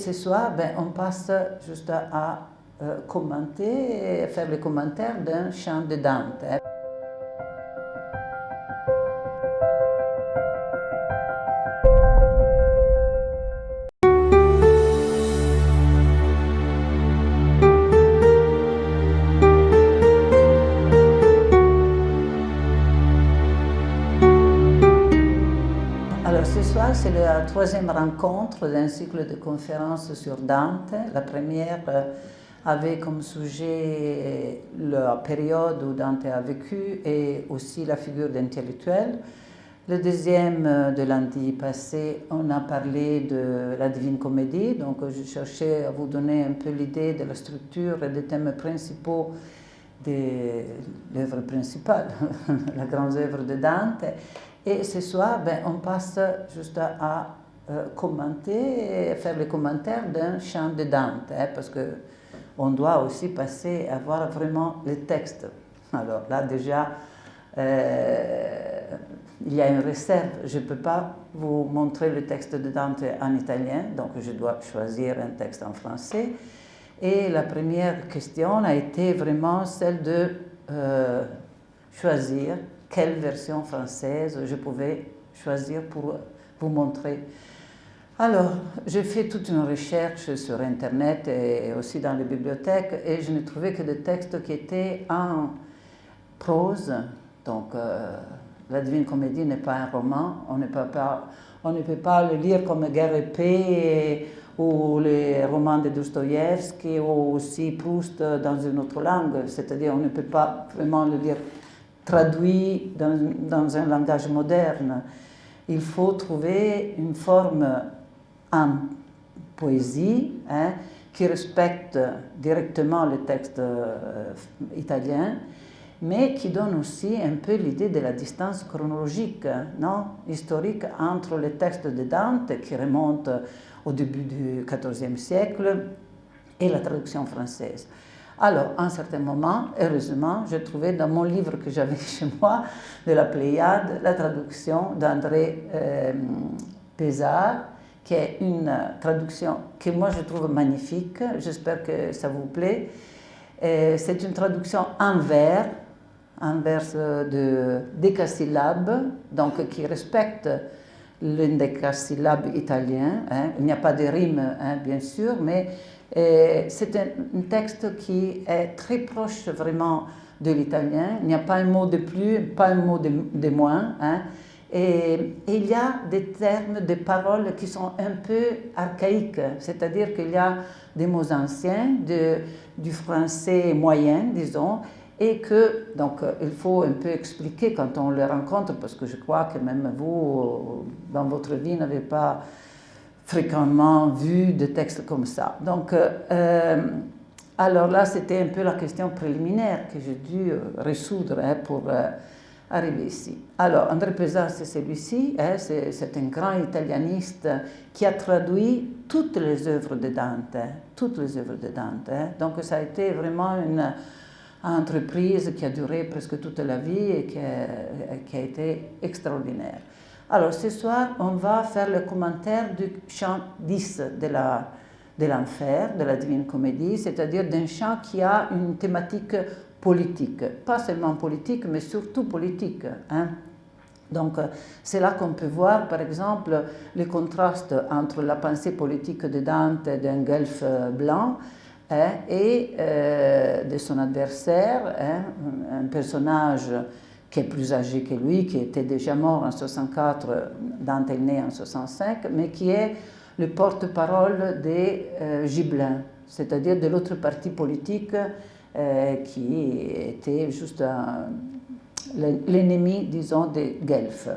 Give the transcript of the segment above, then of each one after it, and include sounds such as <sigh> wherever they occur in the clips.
Ce soir, ben, on passe juste à, euh, commenter faire les commentaires d'un chant de Dante. Troisième rencontre d'un cycle de conférences sur Dante. La première euh, avait comme sujet la période où Dante a vécu et aussi la figure d'intellectuel. Le deuxième euh, de lundi passé, on a parlé de la Divine Comédie, donc je cherchais à vous donner un peu l'idée de la structure et des thèmes principaux de l'œuvre principale, <laughs> la grande œuvre de Dante. Et ce soir, ben, on passe juste à, euh, commenter et faire les commentaires d'un chant de Dante, hein, parce que on doit aussi passer à voir vraiment le texte. Alors là, déjà, euh, il y a une réserve. Je ne peux pas vous montrer le texte de Dante en italien, donc je dois choisir un texte en français. Et la première question a été vraiment celle de euh, choisir quelle version française je pouvais choisir pour vous montrer. Alors, j'ai fait toute une recherche sur Internet et aussi dans les bibliothèques et je n'ai trouvé que des textes qui étaient en prose. Donc, euh, la Divine Comédie n'est pas un roman, on ne peut pas, on ne peut pas le lire comme Guerre et paix ou les romans de Dostoïevski ou aussi Proust dans une autre langue. C'est-à-dire, on ne peut pas vraiment le lire traduit dans, un langage moderne. Il faut trouver une forme en poésie hein, qui respecte directement le texte euh, italien, mais qui donne aussi un peu l'idée de la distance chronologique, non historique, entre les textes de Dante, qui remontent au début du XIVe siècle, et la traduction française. Alors, à un certain moment, heureusement, j'ai trouvé dans mon livre que j'avais chez moi, de la Pléiade, la traduction d'André euh, Pézard, qui est une traduction que moi je trouve magnifique, j'espère que ça vous plaît. C'est une traduction en vers, en vers de décasyllabes, donc qui respecte l'indécasyllabe italien. Hein. Il n'y a pas de rime, hein, bien sûr, mais c'est un, texte qui est très proche vraiment de l'italien. Il n'y a pas un mot de plus, pas un mot de, moins. Hein. Et, il y a des termes, des paroles qui sont un peu archaïques, c'est-à-dire qu'il y a des mots anciens, de, du français moyen, disons, et que, donc, il faut un peu expliquer quand on les rencontre, parce que je crois que même vous, dans votre vie, n'avez pas fréquemment vu de textes comme ça. Donc, euh, euh, alors là, c'était un peu la question préliminaire que j'ai dû euh, résoudre hein, pour arriver ici. Alors, André Pesard, c'est celui-ci, hein, c'est un grand italianiste qui a traduit toutes les œuvres de Dante, toutes les œuvres de Dante. Hein. Donc, ça a été vraiment une entreprise qui a duré presque toute la vie et qui a été extraordinaire. Alors ce soir, on va faire le commentaire du chant 10 de la de l'enfer, de la Divine Comédie, c'est-à-dire d'un chant qui a une thématique politique, pas seulement politique, mais surtout politique. Hein. Donc c'est là qu'on peut voir par exemple le contraste entre la pensée politique de Dante d'un guelfe blanc hein, et euh, de son adversaire, hein, un personnage qui est plus âgé que lui, qui était déjà mort en 64, Dante est né en 65, mais qui est le porte-parole des euh, Gibelins, c'est-à-dire de l'autre parti politique euh, qui était juste l'ennemi, disons, des Guelfes.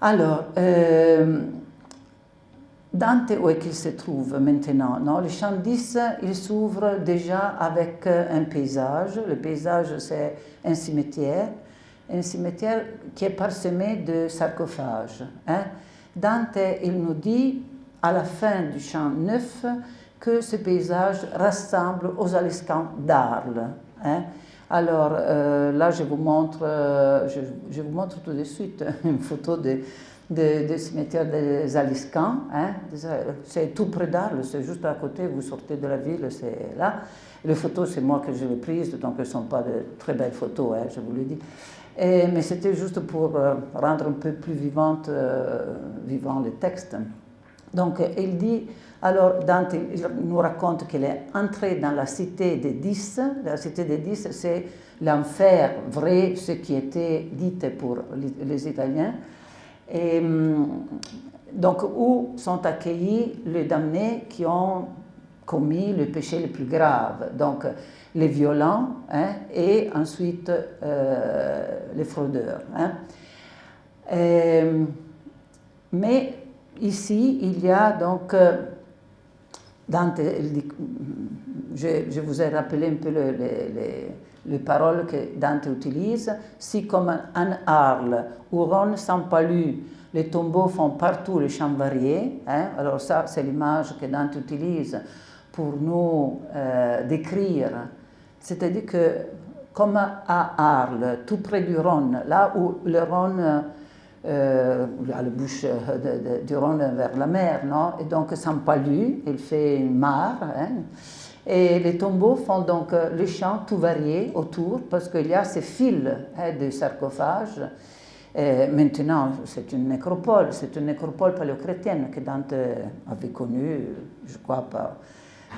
Alors, euh, Dante, où est qu'il se trouve maintenant non? Le champ 10, il s'ouvre déjà avec un paysage. Le paysage, c'est un cimetière un cimetière qui est parsemé de sarcophages. Hein? Dante, il nous dit, à la fin du chant 9, que ce paysage ressemble aux Aliscans d'Arles. Hein. Alors euh, là, je vous, montre, euh, je, vous montre tout de suite <laughs> une photo de, du cimetière des Aliscans. Hein. C'est tout près d'Arles, c'est juste à côté, vous sortez de la ville, c'est là. Les photos, c'est moi que je les prises, donc elles ne sont pas de très belles photos, hein, je vous le dis. mais c'était juste pour euh, rendre un peu plus vivante, vivant le texte. Donc il dit, alors Dante nous raconte qu'il est entré dans la cité des dix. La cité des dix, c'est l'enfer vrai, ce qui était dit pour les Italiens. Et, hum, donc, où sont accueillis les damnés qui ont commis le péché le plus grave, donc les violents hein, et ensuite euh, les fraudeurs. Hein. mais ici, il y a donc, Dante, je, vous ai rappelé un peu les, paroles que Dante utilise, si comme un Arles où Ron sans palu, les tombeaux font partout les champs variés, hein. alors ça c'est l'image que Dante utilise pour nous euh, décrire. C'est-à-dire que, comme à Arles, tout près du Rhône, là où le Rhône, euh, a la bouche du Rhône vers la mer, non? Et donc Saint-Palu, il fait une mare, hein. et les tombeaux font donc euh, les champs tout variés autour, parce qu'il y a ces fils hein, de sarcophages. maintenant, c'est une nécropole, c'est une nécropole paléochrétienne que Dante avait connue, je crois, par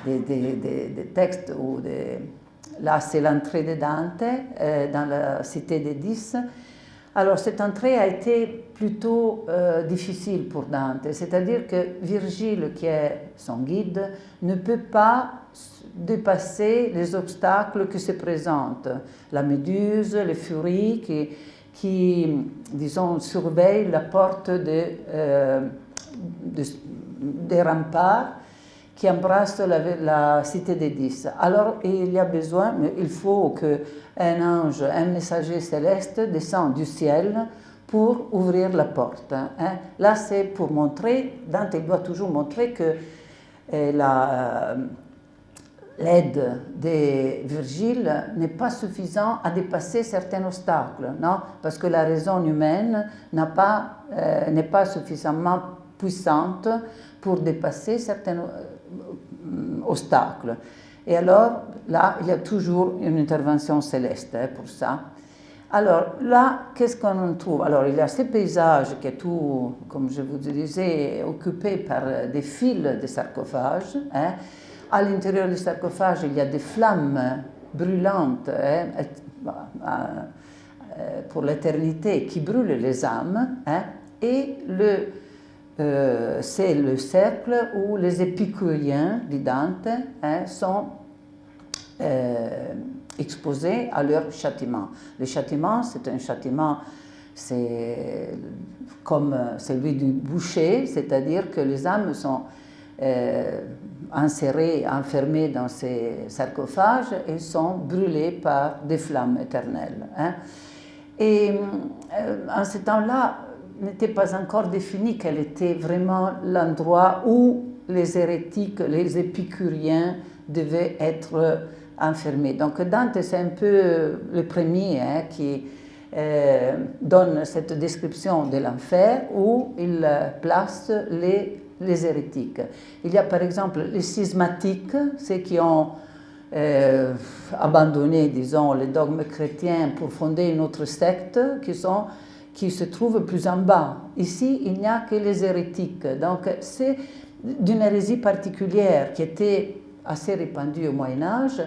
des, textes ou des... Là, c'est l'entrée de Dante euh, dans la cité des Dix. Alors, cette entrée a été plutôt euh, difficile pour Dante, c'est-à-dire que Virgile, qui est son guide, ne peut pas dépasser les obstacles qui se présentent. La méduse, les furies qui, disons, surveillent la porte euh, des remparts qui embrasse la, cité des dix. Alors il y a besoin, il faut qu'un ange, un messager céleste descende du ciel pour ouvrir la porte. Hein. Là, c'est pour montrer, Dante doit toujours montrer que euh, euh, l'aide de Virgile n'est pas suffisante à dépasser certains obstacles, non? Parce que la raison humaine n'est pas, euh, pas suffisamment puissante pour dépasser certains obstacles. Et alors, là, il y a toujours une intervention céleste hein, pour ça. Alors là, qu'est-ce qu'on trouve? Alors il y a ce paysage qui est tout, comme je vous disais, occupé par des fils de sarcophages. Hein. À l'intérieur du sarcophage, il y a des flammes brûlantes hein, euh, pour l'éternité qui brûlent les âmes. et le, euh, c'est le cercle où les épicuriens dit Dante hein, sont euh, exposés à leur châtiment. Le châtiment, c'est un châtiment, c'est comme celui du boucher, c'est-à-dire que les âmes sont euh, insérées, enfermées dans ces sarcophages et sont brûlées par des flammes éternelles. Hein. Et en ce temps-là, n'était pas encore défini quel était vraiment l'endroit où les hérétiques, les épicuriens devaient être enfermés. Donc Dante, c'est un peu le premier hein, qui euh, donne cette description de l'enfer où il place les, les, hérétiques. Il y a par exemple les schismatiques, ceux qui ont euh, abandonné, disons, les dogmes chrétiens pour fonder une autre secte, qui sont qui se trouve plus en bas. Ici, il n'y a que les hérétiques. Donc, c'est d'une hérésie particulière qui était assez répandue au Moyen Âge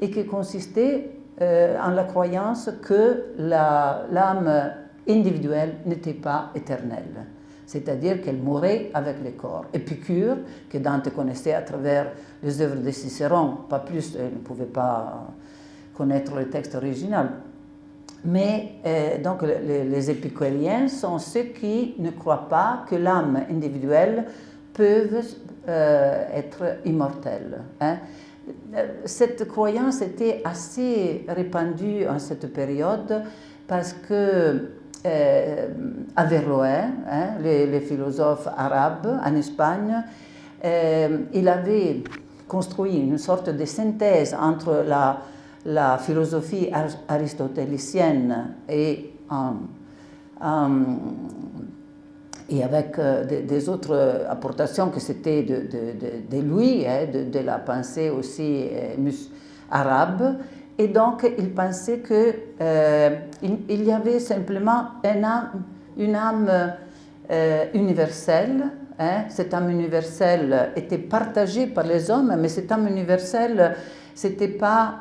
et qui consistait euh, en la croyance que l'âme individuelle n'était pas éternelle, c'est-à-dire qu'elle mourait avec le corps. Épicure, que Dante connaissait à travers les œuvres de Cicéron, pas plus, il ne pouvait pas connaître le texte original, mais euh, donc les, les, épicuriens sont ceux qui ne croient pas que l'âme individuelle peut euh, être immortelle. Hein. Cette croyance était assez répandue en cette période parce que euh, Averroès, hein, les, philosophes arabes en Espagne, il avait construit une sorte de synthèse entre la la philosophie aristotélicienne et et avec euh, des, autres apportations que c'était de, lui, hein, de, la pensée aussi euh, arabe. Et donc, il pensait qu'il euh, il y avait simplement une âme, une âme universelle. Hein. Cette âme universelle était partagée par les hommes, mais cette âme universelle, ce n'était pas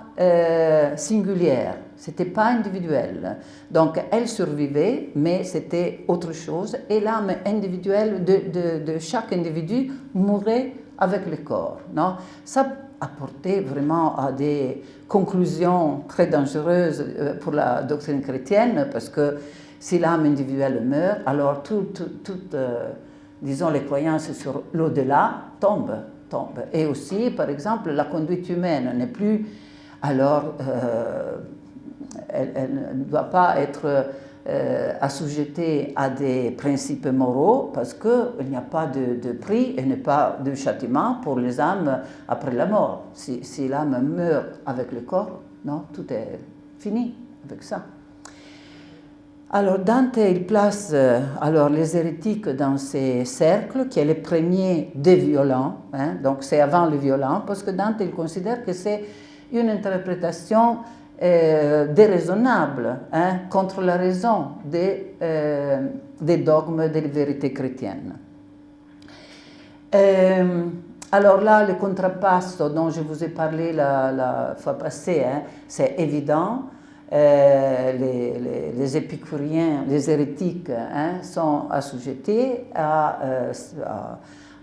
singulière. C'était pas individuel. Donc, elle survivait, mais c'était autre chose. Et l'âme individuelle de, de, chaque individu mourait avec le corps. Non? Ça apportait vraiment à des conclusions très dangereuses euh, pour la doctrine chrétienne, parce que si l'âme individuelle meurt, alors toutes, tout, euh, disons, les croyances sur l'au-delà tombent, Et aussi, par exemple, la conduite humaine n'est plus alors euh, elle, ne doit pas être euh, à des principes moraux parce qu'il n'y a pas de, prix et n'y pas de châtiment pour les âmes après la mort. Si, si l'âme meurt avec le corps, non, tout est fini avec ça. Alors Dante, il place euh, alors les hérétiques dans ces cercles, qui est le premier des violents, hein, donc c'est avant le violent, parce que Dante, il considère que c'est une interprétation euh, déraisonnable hein, contre la raison des, euh, des dogmes des vérités chrétiennes. Alors là, le contrapasso dont je vous ai parlé la, fois passée, hein, c'est évident. Les, les, épicuriens, les hérétiques hein, sont assujettés à,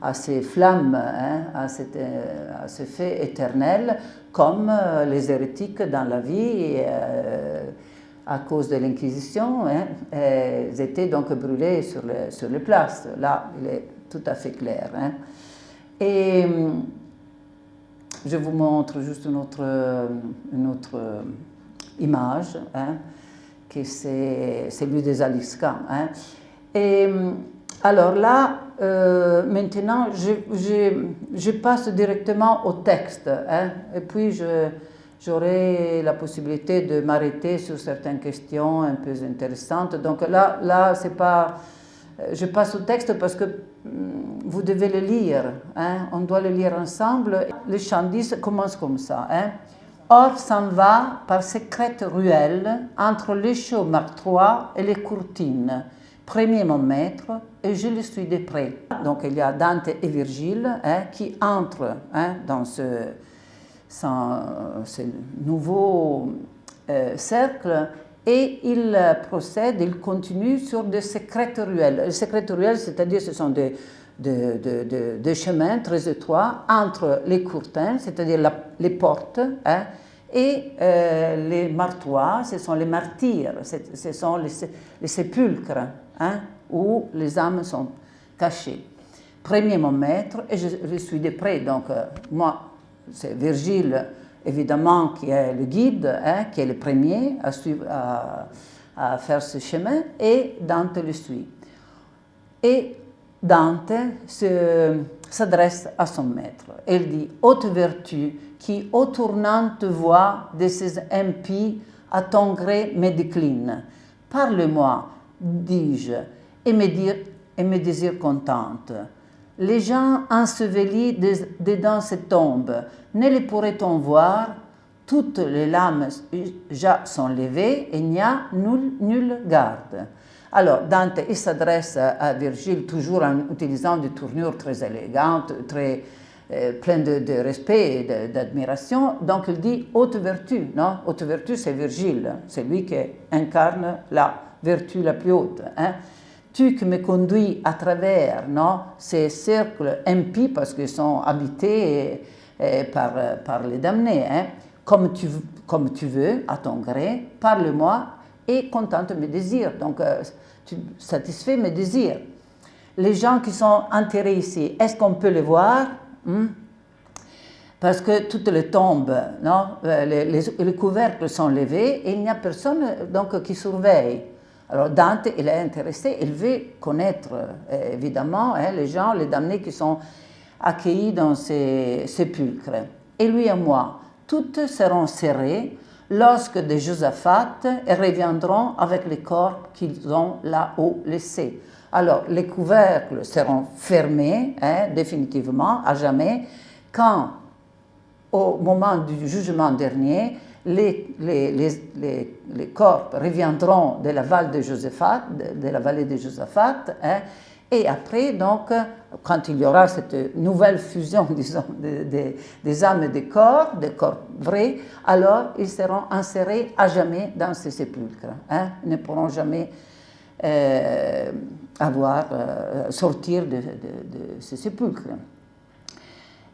à ces flammes, hein, à, à, ce fait éternel, comme euh, les hérétiques dans la vie, euh, à cause de l'Inquisition, hein, étaient donc brûlés sur, les places. Là, il est tout à fait clair. Et je vous montre juste une autre, une autre image, qui c'est celui des Alisca. Et alors là, euh, maintenant, je, passe directement au texte. Hein, et puis, j'aurai la possibilité de m'arrêter sur certaines questions un peu intéressantes. Donc là, là c'est pas... Je passe au texte parce que mm, vous devez le lire. Hein, on doit le lire ensemble. Le chant 10 commence comme ça. Hein. Or s'en va par secrète ruelle entre les chauds Mark III et les courtines premier mon maître, et je le suis de près. Donc il y a Dante et Virgile hein, qui entrent hein, dans ce, ce nouveau euh, cercle et ils procèdent, ils continuent sur des secrètes ruelles. Les secrètes ruelles, c'est-à-dire ce sont des, des, chemins très étroits entre les courtins, c'est-à-dire les portes, hein, et euh, les martois, ce sont les martyrs, ce sont les, les sépulcres. Hein, où les âmes sont cachées. Premier mon maître, et je, suis de près, donc euh, moi, c'est Virgile, évidemment, qui est le guide, hein, qui est le premier à, suivre, à, faire ce chemin, et Dante le suit. Et Dante s'adresse à son maître. Il dit Haute vertu, qui, au tournante voix de ces impies, à ton gré me décline, parle-moi, dis-je, et me, dire, et me désire contente. Les gens ensevelis dedans ces tombes, ne les pourrait-on voir? Toutes les lames sont levées et n'y a nulle garde. Alors, Dante s'adresse à Virgile toujours en utilisant des tournures très élégantes, très euh, pleines de, respect et d'admiration. Donc, il dit haute vertu. Non? Haute vertu, c'est Virgile, c'est lui qui incarne la vertu la plus haute. Hein. Tu qui me conduis à travers non, ces cercles impies, parce qu'ils sont habités par, par les damnés, hein. comme tu veux, à ton gré, parle-moi et contente mes désirs. Donc, euh, tu satisfais mes désirs. Les gens qui sont enterrés ici, est-ce qu'on peut les voir? Hmm? Parce que toutes les tombes, non, euh, les, les, les couvercles sont levés et il n'y a personne donc, qui surveille. Alors Dante, il est intéressé, il veut connaître euh, évidemment hein, les gens, les damnés qui sont accueillis dans ces sépulcres. Et lui et moi, toutes seront serrées lorsque des Josaphat reviendront avec les corps qu'ils ont là-haut laissés. Alors, les couvercles seront fermés hein, définitivement, à jamais, quand, au moment du jugement dernier, les, les, corps reviendront de la vallée de Josaphat, de, la vallée de Josaphat, et après, donc, quand il y aura cette nouvelle fusion, <laughs> des âmes et des corps, des corps vrais, alors ils seront insérés à jamais dans ces sépulcres. Hein, ils ne pourront jamais euh, avoir, euh, sortir de, ces sépulcres.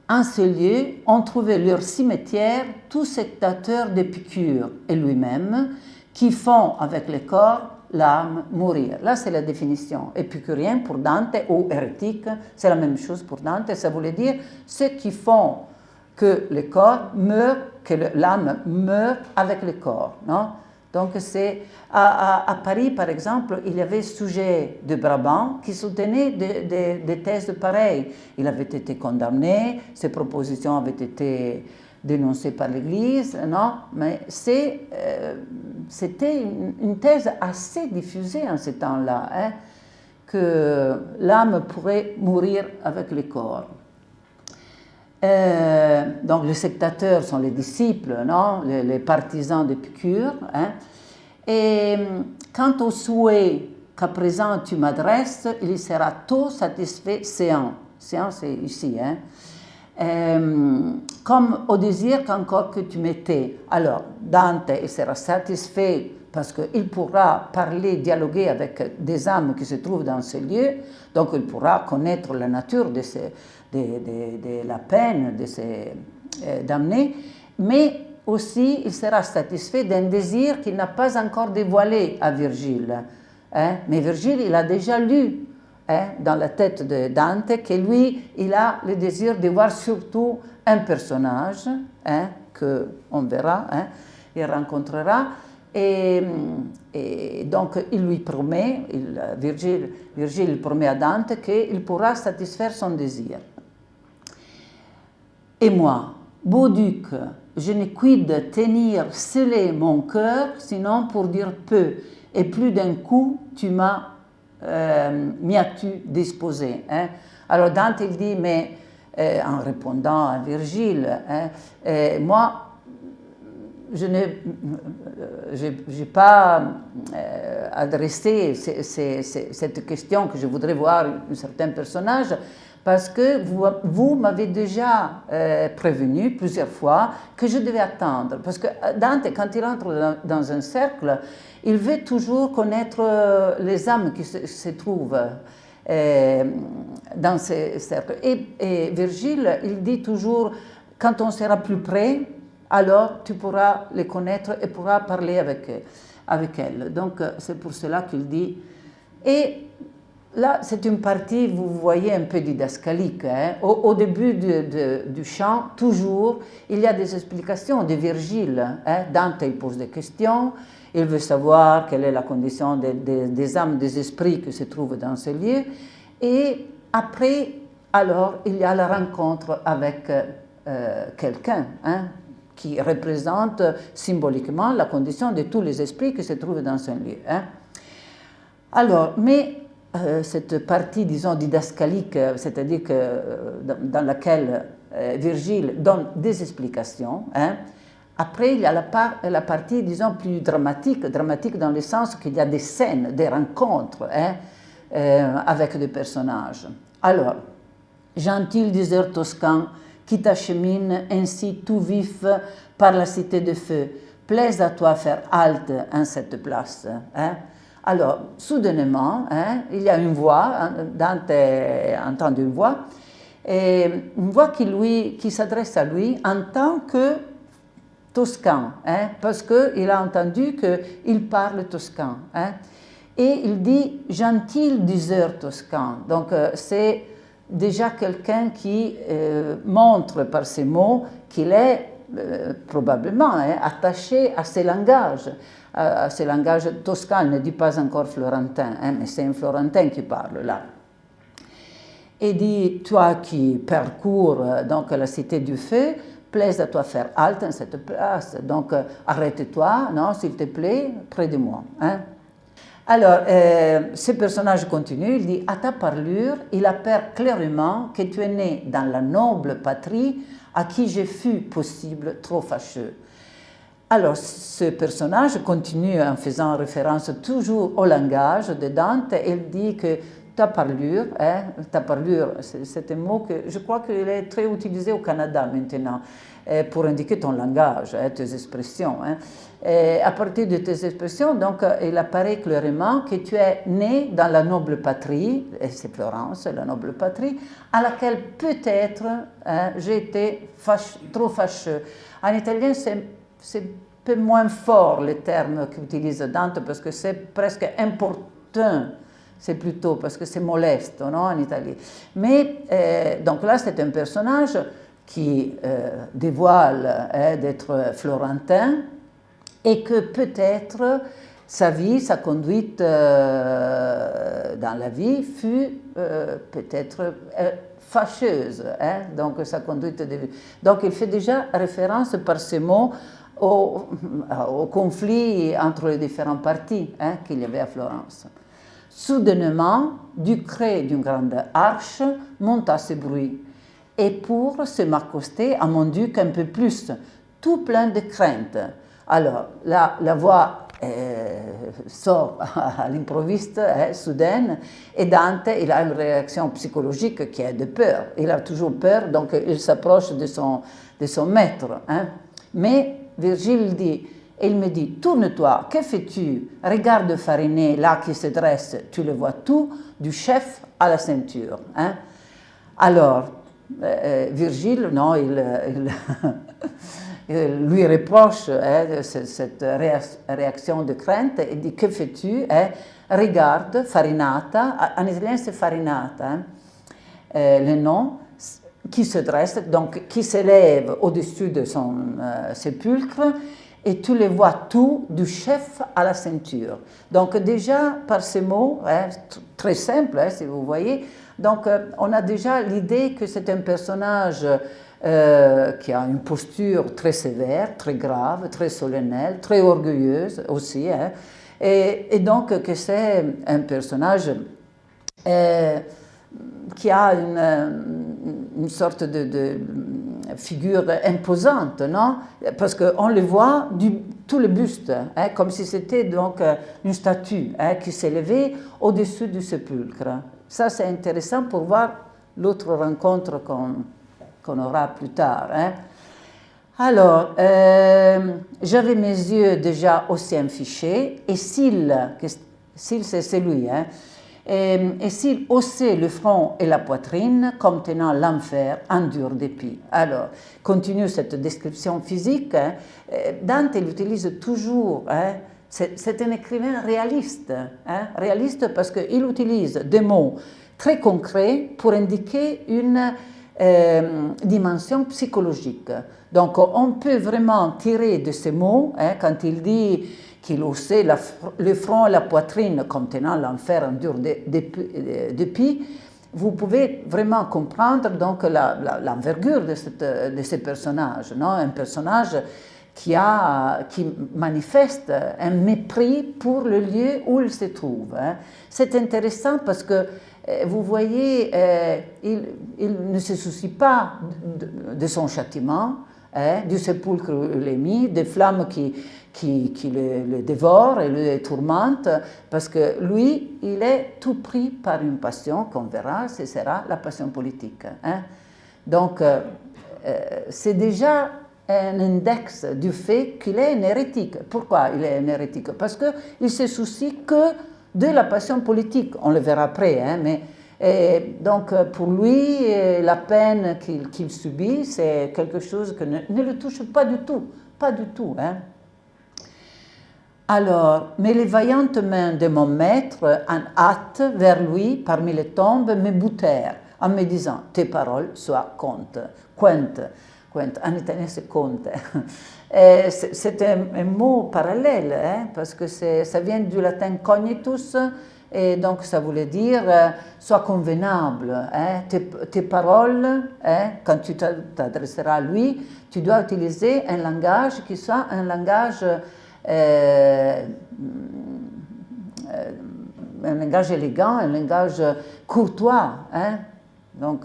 En ce lieu, on trouvait leur cimetière tous sectateurs d'Épicure et lui-même, qui font avec les corps l'âme mourir. Là, c'est la définition. Épicurien pour Dante ou hérétique, c'est la même chose pour Dante. Ça voulait dire ceux qui font que le corps meurt, que l'âme meurt avec le corps. Non? Donc, c'est à, Paris, par exemple, il y avait sujet de Brabant qui soutenait des thèses pareilles. Il avait été condamné, ses propositions avaient été dénoncées par l'Église, non Mais euh, c'était une, thèse assez diffusée en ce temps-là, hein, que l'âme pourrait mourir avec le corps. Euh, donc les sectateurs sont les disciples, non les, partisans d'Épicure. Hein. Et quant au souhait qu'à présent tu m'adresses, il sera tôt satisfait séant. Séant, c'est ici. Hein. Euh, comme au désir qu'encore que tu m'étais. Alors, Dante sera satisfait parce qu'il pourra parler, dialoguer avec des âmes qui se trouvent dans ce lieu, donc il pourra connaître la nature de, la peine de ces euh, damnés, mais aussi il sera satisfait d'un désir qu'il n'a pas encore dévoilé à Virgile. Hein. Mais Virgile, il a déjà lu hein, dans la tête de Dante que lui, il a le désir de voir surtout un personnage hein, qu'on verra, hein, il rencontrera. Et, donc il lui promet, il, Virgile, promet à Dante qu'il pourra satisfaire son désir. Et moi, beau duc, je ne de tenir scellé mon cœur, sinon pour dire peu, et plus d'un coup tu m'as euh, m'y as-tu disposé hein? Alors Dante il dit, mais euh, en répondant à Virgile, hein, euh, moi, je n'ai pas adressé cette question que je voudrais voir un certain personnage parce que vous, m'avez déjà prévenu plusieurs fois que je devais attendre. Parce que Dante, quand il entre dans un cercle, il veut toujours connaître euh, les âmes qui se, trouvent euh, dans ces cercles. Et, Virgile, il dit toujours, quand on sera plus près, alors tu pourras les connaître et pourras parler avec, avec elles. Donc c'est pour cela qu'il dit. Et là, c'est une partie, vous voyez, un peu didascalique. Hein. Au, début du chant, toujours, il y a des explications de Virgile. Hein. Dante, il pose des questions, il veut savoir quelle est la condition des âmes, des esprits qui se trouvent dans ce lieu. Et après, alors, il y a la rencontre avec euh, quelqu'un hein, qui représente symboliquement la condition de tous les esprits qui se trouvent dans ce lieu. Alors, mais euh, cette partie, disons, didascalique, c'est-à-dire que, euh, dans, laquelle Virgile donne des explications, hein, après, il y a la, partie, disons, plus dramatique, dramatique dans le sens qu'il y a des scènes, des rencontres hein, euh, avec des personnages. Alors, gentil diseur toscan, qui t'achemine ainsi tout vif par la cité de feu, plaise à toi faire halte en cette place. Hein. Alors, soudainement, hein, il y a une voix, hein, Dante entend une voix, une voix qui, lui, qui s'adresse à lui en tant que toscan, hein, parce qu'il a entendu qu'il parle toscan. Et il dit gentil diseur toscan. Donc euh, c'est déjà quelqu'un qui euh, montre par ses mots qu'il est euh, probablement attaché à ses langages, à, à, ces langages toscans. Il ne dit pas encore florentin, mais c'est un florentin qui parle là. Et dit, toi qui parcours donc la cité du feu, plaise à toi faire halte en cette place. Donc, euh, arrête-toi, non, s'il te plaît, près de moi. Hein. Alors, euh, ce personnage continue, il dit À ta parlure, il apparaît clairement que tu es né dans la noble patrie à qui j'ai fus possible trop fâcheux. Alors, ce personnage continue en faisant référence toujours au langage de Dante. Il dit que ta parlure, hein, ta parlure, c'est un mot que je crois qu'il est très utilisé au Canada maintenant euh, pour indiquer ton langage, hein, tes expressions. Hein. À partir de tes expressions, donc, il apparaît clairement que tu es né dans la noble patrie, et c'est Florence, la noble patrie, à laquelle peut-être j'ai été trop fâcheux. En italien, c'est un peu moins fort le terme qu'utilise Dante parce que c'est presque important c'est plutôt parce que c'est moleste non, en Italie. Mais euh, donc là, c'est un personnage qui euh, dévoile hein, d'être florentin et que peut-être sa vie, sa conduite euh, dans la vie fut peut-être fâcheuse. Hein, donc, sa conduite de vie. Donc, il fait déjà référence par ces mots au, conflit entre les différents partis hein, qu'il y avait à Florence. Soudainement, du cré d'une grande arche monta ce bruit, et pour se m'accoster à mon duc un peu plus, tout plein de crainte. Alors, la, la voix euh, sort à l'improviste, hein, soudaine, et Dante, il a une réaction psychologique qui est de peur. Il a toujours peur, donc il s'approche de son, de son maître. Hein. Mais Virgile dit, il me dit, tourne-toi, que fais-tu? Regarde Fariné, là qui se dresse, tu le vois tout, du chef à la ceinture. Hein? Alors, euh, euh, Virgile, non, il, <laughs> lui reproche hein, cette réaction de crainte et dit, que fais-tu hein? Regarde, Farinata, en italien c'est Farinata, hein? euh, le nom, qui se dresse, donc qui s'élève au-dessus de son sépulcre, et tu les vois tout du chef à la ceinture. Donc déjà, par ces mots, hein, très simples, hein, si vous voyez, donc euh, on a déjà l'idée que c'est un personnage euh, qui a une posture très sévère, très grave, très solennelle, très orgueilleuse aussi, hein, et, donc que c'est un personnage euh, qui a une, sorte de figure imposante, non? Parce qu'on le voit du, tout le buste, hein, comme si c'était donc euh, une statue hein, qui s'élevait au-dessus du sépulcre. Ça, c'est intéressant pour voir l'autre rencontre qu'on aura plus tard. Hein. Alors, euh, j'avais mes yeux déjà aussi fichés, et s'il, s'il c'est celui, hein, et, et s'il haussait le front et la poitrine comme tenant l'enfer en dur dépit. Alors, continue cette description physique. Hein. Euh, Dante l'utilise toujours. Hein. C'est un écrivain réaliste. Hein. Réaliste parce qu'il utilise des mots très concrets pour indiquer une euh, dimension psychologique. Donc, on peut vraiment tirer de ces mots, quand il dit qu'il haussait le front et la poitrine contenant l'enfer en dur depuis, vous pouvez vraiment comprendre donc l'envergure de, de, ce personnage, non? Un personnage qui, a, qui manifeste un mépris pour le lieu où il se trouve. Hein. C'est intéressant parce que euh, vous voyez, euh, il, ne se soucie pas de, son châtiment, hein, du sépulcre où il est mis, des flammes qui, qui, le, dévore et le tourmente, parce que lui, il est tout pris par une passion qu'on verra, ce sera la passion politique. Hein. Donc, euh, euh, c'est déjà un index du fait qu'il est un hérétique. Pourquoi il est un hérétique? Parce qu'il se soucie que de la passion politique. On le verra après, hein, mais donc pour lui, la peine qu'il subit, c'est quelque chose qui ne, ne, le touche pas du tout, pas du tout. Hein. Alors, mais les vaillantes mains de mon maître, en hâte vers lui, parmi les tombes, me boutèrent en me disant Tes paroles soient compte. Quente. Quente. En italien, c'est compte. <laughs> C'est un, mot parallèle, hein, parce que ça vient du latin cognitus, et donc ça voulait dire euh, sois convenable. Hein, tes, paroles, hein, quand tu t'adresseras à lui, tu dois utiliser un langage qui soit un langage un langage élégant, un langage courtois. Hein. Donc,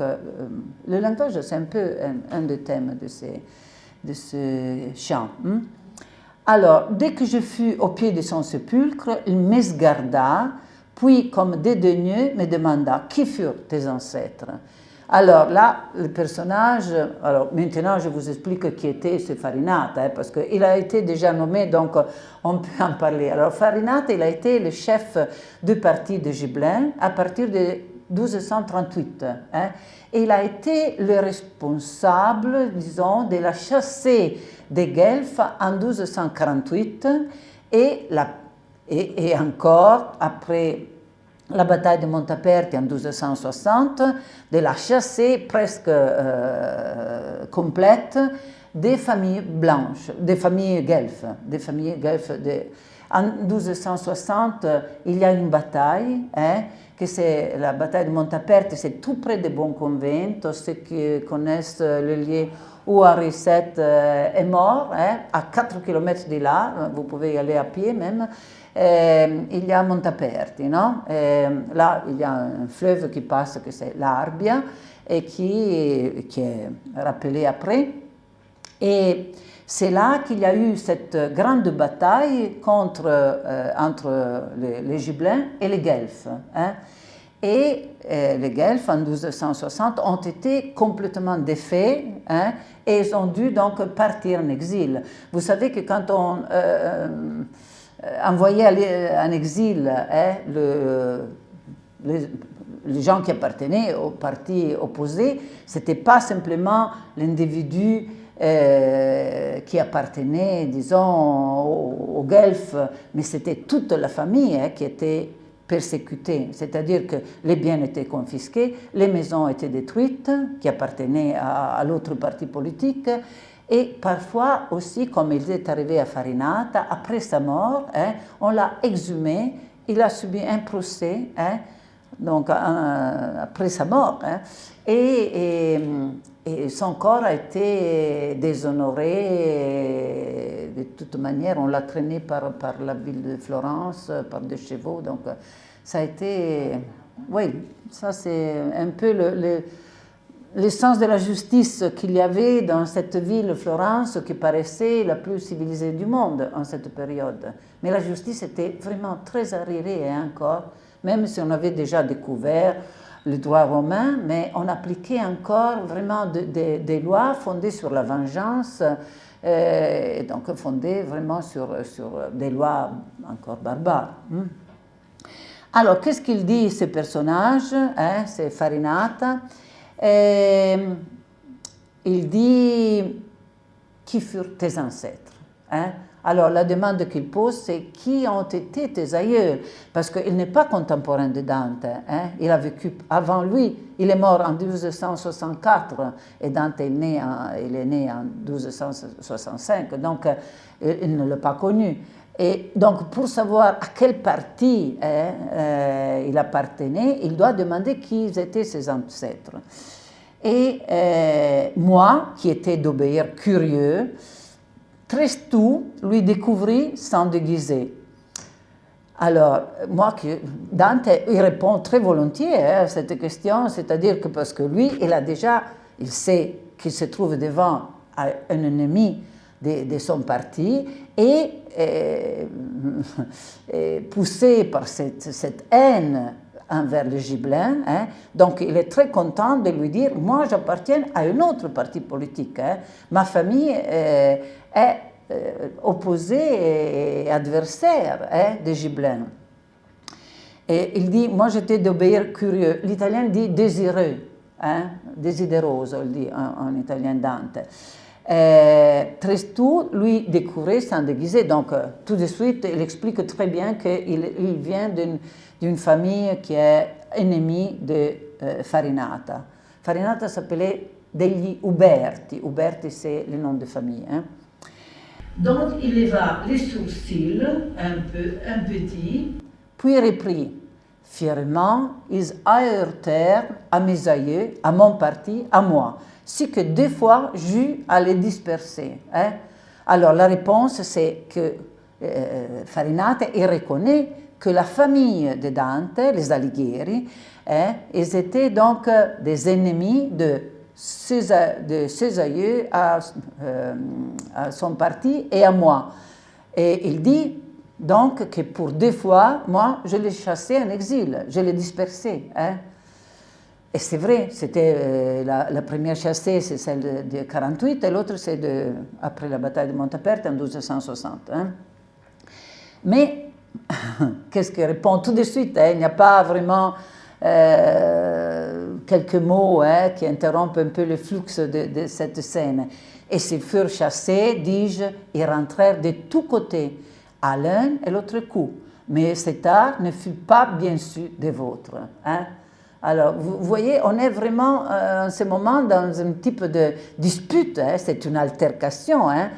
le langage, c'est un peu un, des thèmes de, ces, de ce chant. Hein. Alors, dès que je fus au pied de son sépulcre, il m'esgarda, puis, comme dédaigneux, me demanda Qui furent tes ancêtres? Alors là, le personnage, alors maintenant je vous explique qui était ce Farinata, hein, parce qu'il a été déjà nommé, donc on peut en parler. Alors Farinata, il a été le chef du parti de Gibelin à partir de 1238. Hein, et il a été le responsable, disons, de la chassée des Guelfes en 1248 et, la, et, et encore après la bataille de Montaperti en 1260, de la chassée presque euh, complète des familles blanches, des familles guelfes, des familles guelfes. En 1260, il y a une bataille, hein, que c'est la bataille de Montaperti, c'est tout près de Bonconvento, ceux qui connaissent le lieu où Henri VII euh, est mort, hein, à 4 km de là, vous pouvez y aller à pied même, euh, il y a Montaperti, non euh, là il y a un fleuve qui passe, que c'est l'Arbia, et qui, qui est rappelé après. Et c'est là qu'il y a eu cette grande bataille contre, euh, entre les, les, Gibelins et les Guelfes. Hein. Et les Guelfes, en 1260, ont été complètement défaits hein, et ils ont dû donc partir en exil. Vous savez que quand on euh, envoyer en exil hein, le, les, gens qui appartenaient au parti opposé, ce n'était pas simplement l'individu euh, qui appartenait, disons, au, Guelfe, mais c'était toute la famille hein, qui était persécutée. C'est-à-dire que les biens étaient confisqués, les maisons étaient détruites, qui appartenaient à l'autre parti politique, et parfois aussi, comme il est arrivé à Farinata, après sa mort, hein, on l'a exhumé, il a subi un procès, hein, donc après sa mort, hein, et, son corps a été déshonoré, de toute manière, on l'a traîné par, par la ville de Florence, par des chevaux, donc ça a été, oui, ça c'est un peu le l'essence de la justice qu'il y avait dans cette ville, Florence, qui paraissait la plus civilisée du monde en cette période. Mais la justice était vraiment très arriérée encore, même si on avait déjà découvert le droit romain, mais on appliquait encore vraiment des lois fondées sur la vengeance, euh, et donc fondées vraiment sur, sur des lois encore barbares. Hmm. Alors, qu'est-ce qu'il dit, ce personnage hein, C'est Farinata? Et il dit Qui furent tes ancêtres hein? Alors la demande qu'il pose, c'est qui ont été tes aïeux? Parce qu'il n'est pas contemporain de Dante. Hein? Il a vécu avant lui. Il est mort en 1264 et Dante est né en, il est né en 1265. Donc euh, il ne l'a pas connu. Et donc, pour savoir à quel parti hein, euh, il appartenait, il doit demander qui étaient ses ancêtres. Et euh, moi, qui étais d'obéir curieux, très tôt lui découvrit sans déguiser. Alors, moi, Dante, il répond très volontiers hein, à cette question, c'est-à-dire que parce que lui, il a déjà, il sait qu'il se trouve devant un ennemi de, son parti et, euh, <laughs> poussé par cette, cette haine envers le Gibelin. Hein. Donc il est très content de lui dire, moi j'appartiens à un autre parti politique. Hein. Ma famille euh, est euh, opposée et adversaire hein, de Gibelin. Et il dit, moi j'étais d'obéir curieux. L'italien dit désireux, hein, il dit en, italien Dante. Euh, lui, découvrait sans déguiser. Donc, tout de suite, il explique très bien qu'il il vient d'une d'une famille qui est ennemie de euh, Farinata. Farinata s'appelait degli Uberti. Uberti, c'est le nom de famille. Hein. Donc, il leva les sourcils un peu, un petit, puis reprit. Fièrement, ils aheurtèrent à mes aïeux, à mon parti, à moi, si que deux fois j'eus à les disperser. Hein. Alors, la réponse, c'est que euh, Farinata, il reconnaît que la famille de Dante, les Alighieri, hein, ils étaient donc des ennemis de ses, de aïeux euh, à, son parti et à moi. Et il dit donc que pour deux fois, moi, je l'ai chassé en exil, je l'ai dispersé. Hein. Et c'est vrai, c'était euh, la, première chassée, c'est celle de, 1948, et l'autre, c'est après la bataille de Montaperte en 1260. Hein. Mais, <laughs> qu'est-ce qu'il répond tout de suite hein? Il n'y a pas vraiment euh, quelques mots qui interrompent un peu le flux de, cette scène. Et s'ils furent chassés, dis-je, ils rentrèrent de tous côtés, à l'un et l'autre coup. Mais cet art ne fut pas bien su des vôtres. Hein. Alors, vous voyez, on est vraiment euh, en ce moment dans un type de dispute, hein. c'est une altercation. Hein.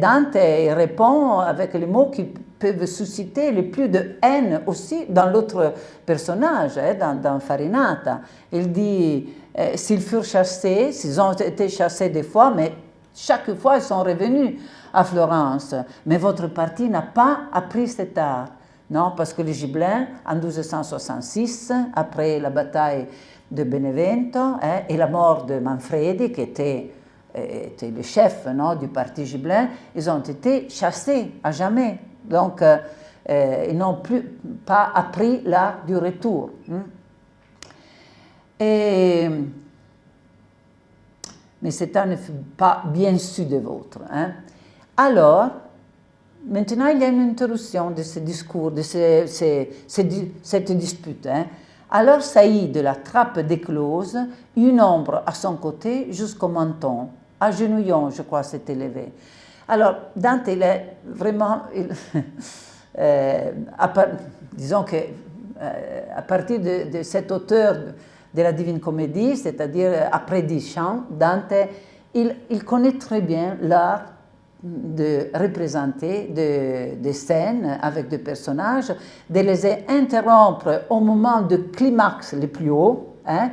Dante répond avec les mots qui peuvent susciter le plus de haine aussi dans l'autre personnage, hein, dans, Farinata. Il dit, euh, s'ils furent chassés, s'ils ont été chassés des fois, mais chaque fois ils sont revenus à Florence. Mais votre parti n'a pas appris cet art. Non, parce que les Gibelins, en 1266, après la bataille de Benevento hein, et la mort de Manfredi, qui était, euh, était le chef non, du parti Gibelin, ils ont été chassés à jamais. Donc, euh, euh, ils n'ont plus pas appris l'art du retour. Hein. Et, mais cet art ne fut pas bien su de vôtre. Hein. Alors, Maintenant, il y a une interruption de ce discours, de cette dispute. Hein. Alors Saïd la trappe d'éclose, une ombre à son côté jusqu'au menton, agenouillant, je crois, s'est élevé. Alors, Dante, il est vraiment... <laughs> Euh, disons que euh, à partir de, cet auteur de la Divine Comédie, c'est-à-dire après Duchamp, Dante, il, il connaît très bien l'art de représenter des de avec des personnages, de les interrompre au moment de climax le plus haut, hein,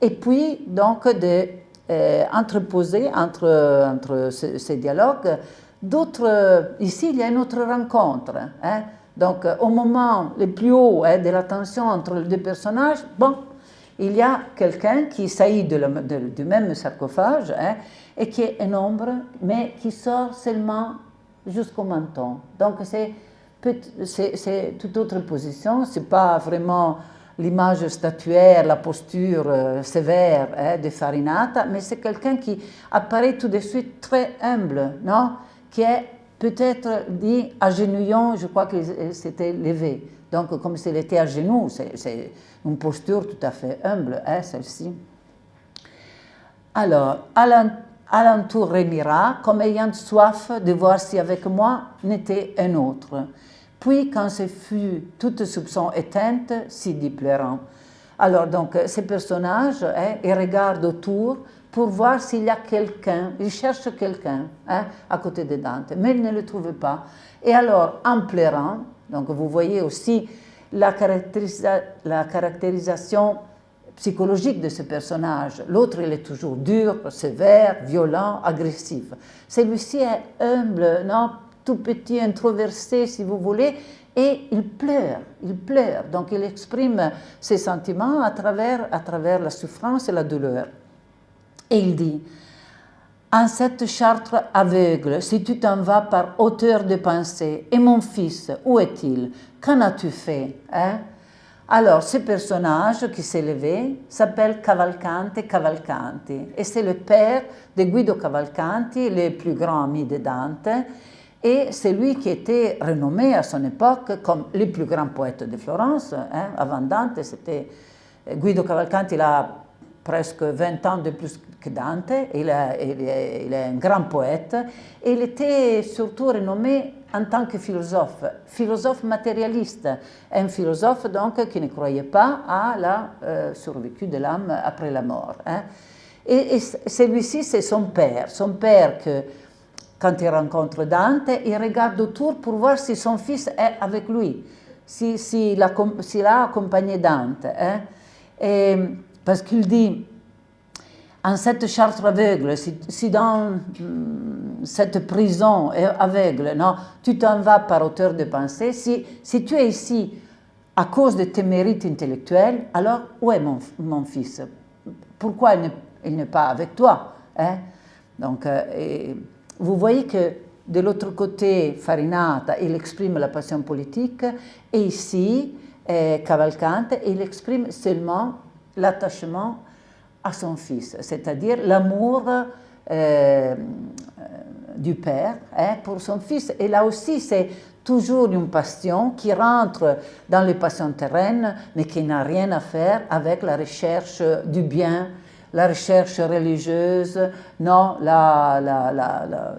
et puis donc de euh, entre, entre ces, dialogues d'autres. Ici, il y a une autre rencontre. Hein, donc, au moment le plus haut hein, de la tension entre les deux personnages, bon, il y a quelqu'un qui saillit du même sarcophage et qui est un ombre, mais qui sort seulement jusqu'au menton. Donc c'est toute autre position, ce n'est pas vraiment l'image statuaire, la posture euh, sévère hein, de Farinata, mais c'est quelqu'un qui apparaît tout de suite très humble, non? Qui est peut-être dit agenouillant, je crois qu'il s'était levé. Donc comme s'il était à genoux, c'est une posture tout à fait humble, hein, celle-ci. Alors, alentour remira, comme ayant soif de voir si avec moi n'était un autre. Puis, quand ce fut toute soupçon éteinte, s'y dit pleurant. Alors, donc, ces personnages, hein, ils regardent autour pour voir s'il y a quelqu'un, ils cherchent quelqu'un hein, à côté de Dante, mais ils ne le trouvent pas. Et alors, en pleurant, donc vous voyez aussi la, la caractérisation psychologique de ce personnage. L'autre, il est toujours dur, sévère, violent, agressif. Celui-ci est humble, non, tout petit, introversé, si vous voulez, et il pleure, il pleure. Donc, il exprime ses sentiments à travers, à travers la souffrance et la douleur. Et il dit, en cette chartre aveugle, si tu t'en vas par hauteur de pensée, et mon fils, où est-il? Qu'en as-tu fait hein? Alors, ce personnage qui s'est levé s'appelle Cavalcante Cavalcanti et c'est le père de Guido Cavalcanti, le plus grand ami de Dante, et c'est lui qui était renommé à son époque comme le plus grand poète de Florence. Hein. Avant Dante, c'était Guido Cavalcanti, il a presque 20 ans de plus que Dante, il est, il est un grand poète, et il était surtout renommé en tant que philosophe, philosophe matérialiste, un philosophe donc qui ne croyait pas à la euh, survécu de l'âme après la mort. Hein. Et, celui-ci, c'est son père, son père que, quand il rencontre Dante, il regarde autour pour voir si son fils est avec lui, s'il si, si a, accompagné Dante. Hein. Parce qu'il dit, en cette charte aveugle, si, dans hmm, cette prison aveugle, non, tu t'en vas par hauteur de pensée, si, si tu es ici à cause de tes mérites intellectuels, alors où est mon, mon fils? Pourquoi il n'est pas avec toi hein? Donc, euh, vous voyez que de l'autre côté, Farinata, il exprime la passion politique, et ici, euh, Cavalcante, il exprime seulement l'attachement à son fils, c'est-à-dire l'amour euh, du père hein, pour son fils. Et là aussi, c'est toujours une passion qui rentre dans les passions terraines, mais qui n'a rien à faire avec la recherche du bien, la recherche religieuse, non, la, la, la,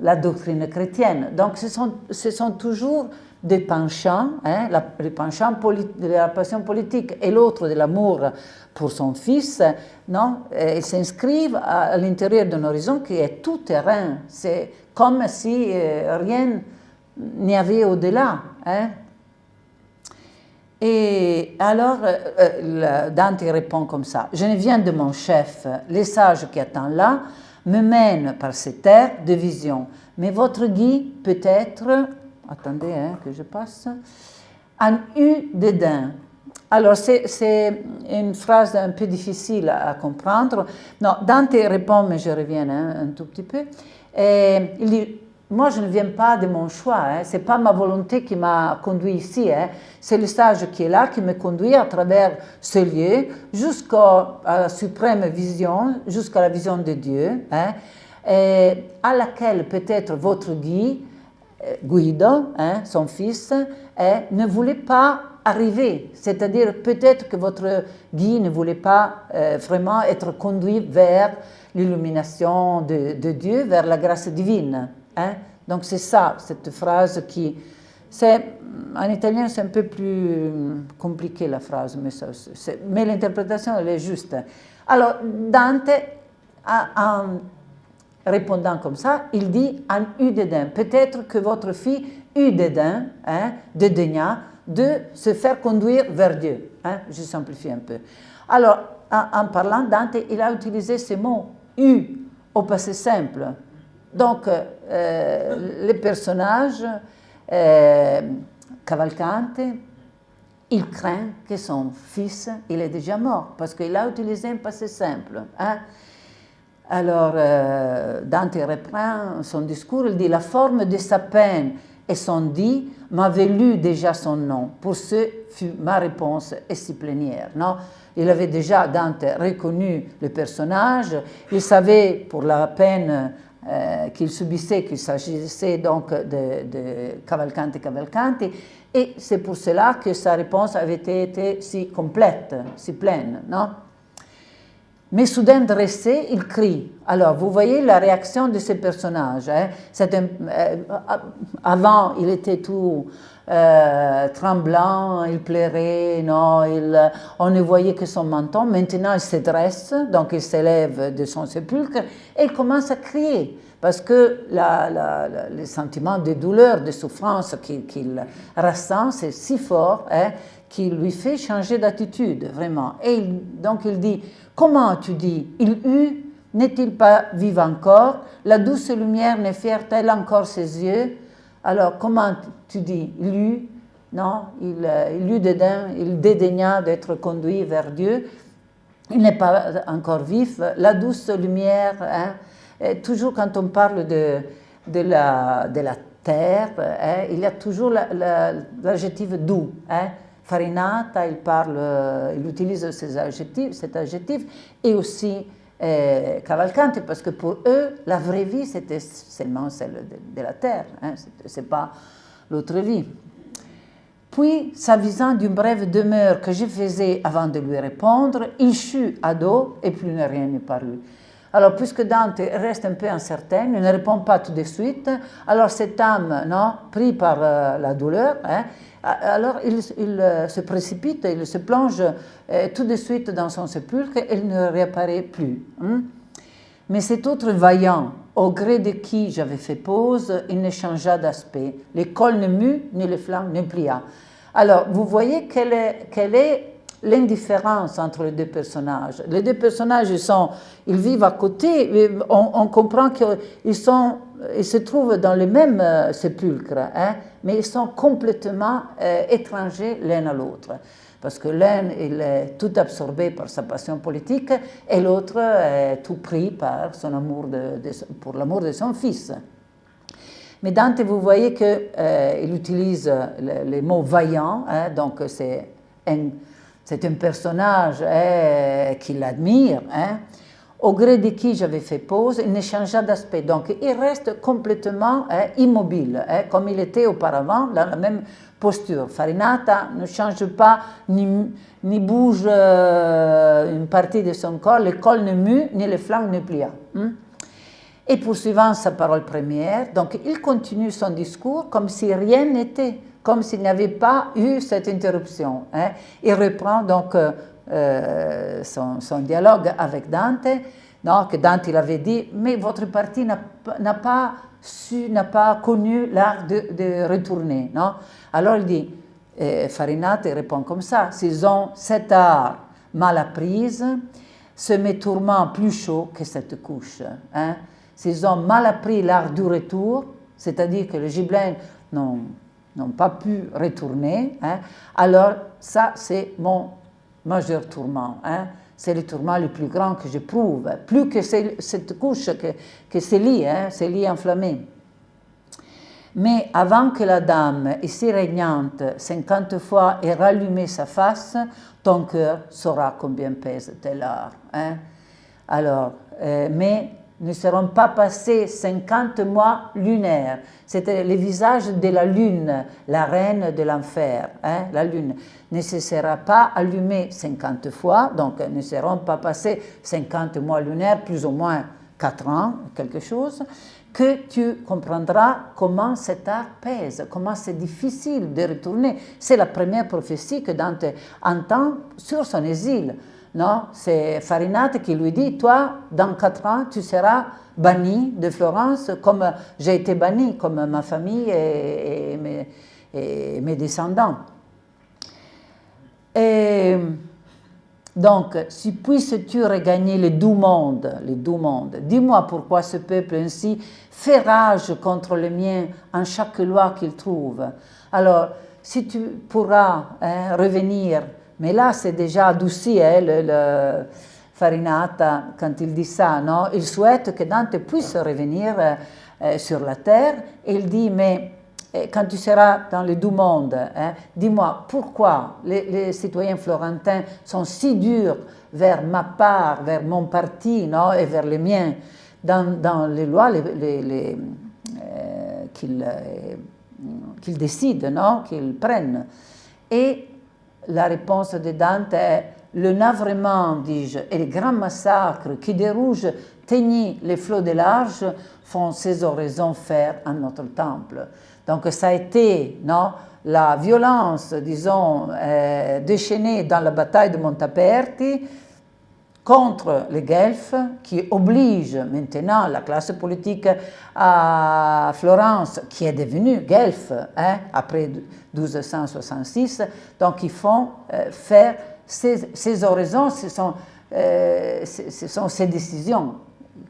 la doctrine chrétienne. Donc ce sont, ce sont toujours des penchants, hein, la, les penchants de la passion politique et l'autre de l'amour pour son fils, non, ils s'inscrivent à, l'intérieur d'un horizon qui est tout terrain. C'est comme si euh, rien n'y avait au-delà. Hein. Et alors, euh, euh, Dante répond comme ça, « Je ne viens de mon chef, les sages qui attendent là me mènent par ces terres de vision, mais votre guide peut-être attendez hein, que je passe, un eu dédain. Alors, c'est une phrase un peu difficile à, comprendre. Non, Dante répond, mais je reviens hein, un tout petit peu. Et il dit, moi, je ne viens pas de mon choix, hein, ce n'est pas ma volonté qui m'a conduit ici, hein. c'est le sage qui est là qui me conduit à travers ce lieu jusqu'à la suprême vision, jusqu'à la vision de Dieu, à laquelle peut-être votre guide Guido, hein, son fils, ne voulait pas arriver. C'est-à-dire peut-être que votre guide ne voulait pas euh, vraiment être conduit vers l'illumination de, Dieu, vers la grâce divine. Hein. Donc c'est ça, cette phrase qui... En italien, c'est un peu plus compliqué la phrase, mais l'interprétation, elle est juste. Alors, Dante a, répondant comme ça, il dit un eu dédain. Peut-être que votre fille eut dédain, hein, dédaigna de se faire conduire vers Dieu. Hein, je simplifie un peu. Alors, en, parlant, Dante, il a utilisé ce mot eu au passé simple. Donc, euh, le personnage euh, Cavalcante, il craint que son fils, il est déjà mort, parce qu'il a utilisé un passé simple. Hein. Alors, euh, Dante reprend son discours, il dit « La forme de sa peine et son dit m'avait lu déjà son nom. Pour ce fut ma réponse et si plénière. Non? Il avait déjà, Dante, reconnu le personnage, il savait pour la peine euh, qu'il subissait qu'il s'agissait donc de, de Cavalcanti Cavalcanti, et c'est pour cela que sa réponse avait été si complète, si pleine. Non? Mais soudain dressé, il crie. Alors, vous voyez la réaction de ces personnages. Hein? Euh, avant, il était tout euh, tremblant, il pleurait, non, on ne voyait que son menton. Maintenant, il se dresse, donc il s'élève de son sépulcre et il commence à crier. Parce que la, la, le sentiment de douleur, de souffrance qu'il ressent, c'est si fort hein, qu'il lui fait changer d'attitude, vraiment. Et donc il dit, Comment tu dis Il eut, n'est-il pas vivant encore? La douce lumière ne fière-t-elle encore ses yeux Alors, comment tu dis Il eut? Non, il, euh, il eut dédain, il dédaigna d'être conduit vers Dieu. Il n'est pas encore vif. La douce lumière, hein, toujours quand on parle de, de, la, de la terre, hein, il y a toujours l'adjectif doux. Hein, Farinata, il, parle, euh, il utilise ces adjectifs, cet adjectif, et aussi euh, Cavalcanti, parce que pour eux, la vraie vie, c'était seulement celle de, la terre, hein, ce n'est pas l'autre vie. Puis, s'avisant d'une brève demeure que je faisais avant de lui répondre, il chut à dos et plus rien n'est paru. Alors, puisque Dante reste un peu incertain, il ne répond pas tout de suite, alors cette âme, non, pris par euh, la douleur, hein, alors il, euh, se précipite, il se plonge euh, tout de suite dans son sépulcre et il ne réapparaît plus. Hein. Mais cet autre vaillant, au gré de qui j'avais fait pause, il ne changea d'aspect. L'école ne mut, ni les flammes ne plia. Alors, vous voyez quelle est, l'indifférence entre les deux personnages. Les deux personnages, ils, sont, ils vivent à côté, on, comprend qu'ils se trouvent dans le même euh, sépulcre, hein, mais ils sont complètement euh, étrangers l'un à l'autre. Parce que l'un, est tout absorbé par sa passion politique et l'autre est tout pris par son amour pour l'amour de son fils. Mais Dante, vous voyez qu'il euh, utilise les, mots vaillant, hein, donc c'est un, un, personnage hein, qu'il admire. Hein, au gré de qui j'avais fait pause, il ne changea d'aspect. Donc, il reste complètement hein, immobile, hein, comme il était auparavant, dans la même posture. Farinata ne change pas, ni, ni bouge euh, une partie de son corps, le col ne mue, ni les flancs ne plient. Hein. Et poursuivant sa parole première, donc il continue son discours comme si rien n'était, comme s'il n'y avait pas eu cette interruption. Il reprend donc euh, euh, son, dialogue avec Dante, non, que Dante il avait dit, mais votre parti n'a pas su, pas connu l'art de, retourner. Non Alors il dit, euh, Farinata répond comme ça, s'ils ont cet art mal apprise, ce met tourment plus chaud que cette couche. Hein? S'ils ont mal appris l'art du retour, c'est-à-dire que les gibelins n'ont pas pu retourner, hein, alors ça c'est mon majeur tourment. Hein. C'est le tourment le plus grand que j'éprouve, plus que cette couche, que, que ces lits, hein, ces lits enflammés. Mais avant que la dame, ici régnante, cinquante fois ait rallumé sa face, ton cœur saura combien pèse tel art. Hein. Alors, euh, mais ne seront pas passés 50 mois lunaires. C'était le visage de la lune, la reine de l'enfer. Hein, la lune ne se sera pas allumée 50 fois, donc ne seront pas passés 50 mois lunaires, plus ou moins 4 ans, quelque chose, que tu comprendras comment cet art pèse, comment c'est difficile de retourner. C'est la première prophétie que Dante entend sur son exil. Non, c'est Farinata qui lui dit, toi, dans quatre ans, tu seras banni de Florence comme j'ai été banni, comme ma famille et, mes, descendants. Et donc, si puisses-tu regagner les doux mondes, les doux mondes, dis-moi pourquoi ce peuple ainsi fait rage contre le mien en chaque loi qu'il trouve. Alors, si tu pourras hein, revenir mais là, c'est déjà adouci, hein, le, Farinata, quand il dit ça, non Il souhaite que Dante puisse revenir euh, euh, sur la terre. Et il dit, mais euh, quand tu seras dans le doux monde, hein, dis-moi pourquoi les, citoyens florentins sont si durs vers ma part, vers mon parti non, et vers les miens, dans, les lois les, qu'ils décident, non, qu'ils prennent. Et la réponse de Dante est le navrement, dis-je, et les grands massacres qui des rouges teignent les flots de large font ces oraisons faire à notre temple. Donc ça a été non, la violence, disons, déchaînée dans la bataille de Montaperti, contre les Guelfes qui oblige maintenant la classe politique à Florence, qui est devenue Guelfe hein, après 1266, donc ils font euh, faire ces, ces sont, euh, ce sont ces décisions,